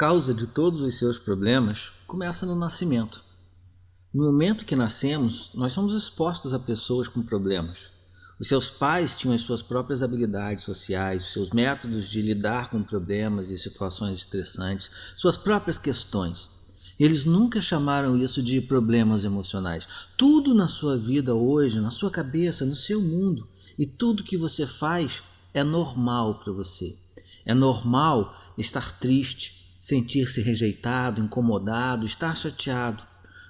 causa de todos os seus problemas começa no nascimento. No momento que nascemos, nós somos expostos a pessoas com problemas. Os seus pais tinham as suas próprias habilidades sociais, seus métodos de lidar com problemas e situações estressantes, suas próprias questões. Eles nunca chamaram isso de problemas emocionais. Tudo na sua vida hoje, na sua cabeça, no seu mundo e tudo que você faz é normal para você. É normal estar triste, sentir-se rejeitado, incomodado, estar chateado.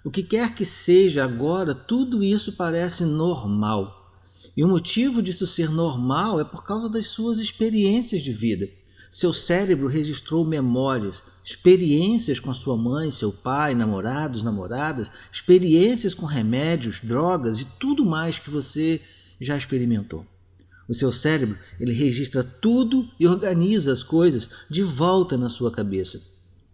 O que quer que seja agora, tudo isso parece normal. E o motivo disso ser normal é por causa das suas experiências de vida. Seu cérebro registrou memórias, experiências com sua mãe, seu pai, namorados, namoradas, experiências com remédios, drogas e tudo mais que você já experimentou. O seu cérebro ele registra tudo e organiza as coisas de volta na sua cabeça,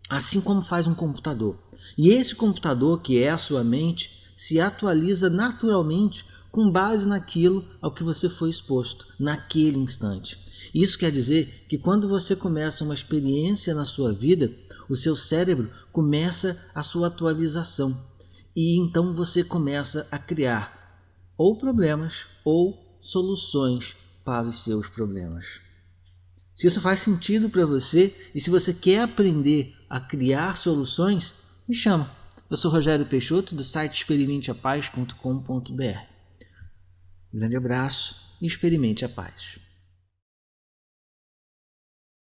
assim como faz um computador. E esse computador, que é a sua mente, se atualiza naturalmente com base naquilo ao que você foi exposto naquele instante. Isso quer dizer que quando você começa uma experiência na sua vida, o seu cérebro começa a sua atualização e então você começa a criar ou problemas ou soluções para os seus problemas. Se isso faz sentido para você e se você quer aprender a criar soluções, me chama. Eu sou Rogério Peixoto do site experimenteapaz.com.br. grande abraço e experimente a paz.